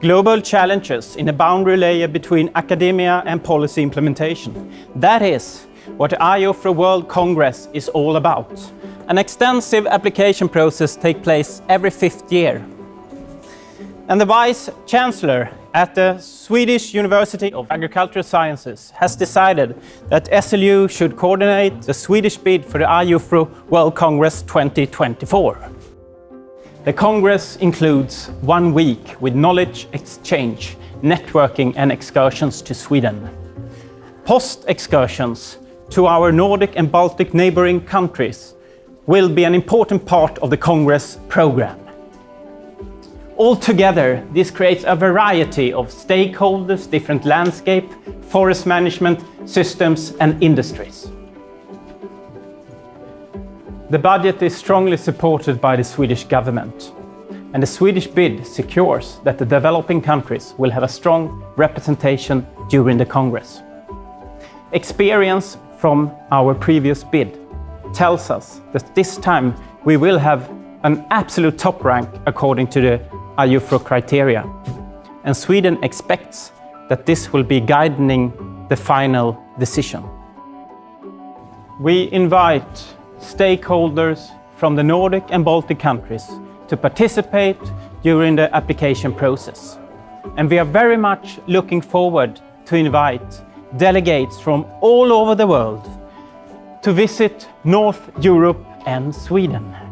global challenges in a boundary layer between academia and policy implementation. That is what the IUFRO World Congress is all about. An extensive application process takes place every fifth year. And the Vice Chancellor at the Swedish University of Agricultural Sciences has decided that SLU should coordinate the Swedish bid for the IUFRO World Congress 2024. The Congress includes one week with knowledge exchange, networking and excursions to Sweden. Post-excursions to our Nordic and Baltic neighboring countries will be an important part of the Congress program. Altogether, this creates a variety of stakeholders, different landscape, forest management systems and industries. The budget is strongly supported by the Swedish government and the Swedish bid secures that the developing countries will have a strong representation during the Congress. Experience from our previous bid tells us that this time we will have an absolute top rank according to the IUFRO criteria. And Sweden expects that this will be guiding the final decision. We invite stakeholders from the Nordic and Baltic countries to participate during the application process. And we are very much looking forward to invite delegates from all over the world to visit North Europe and Sweden.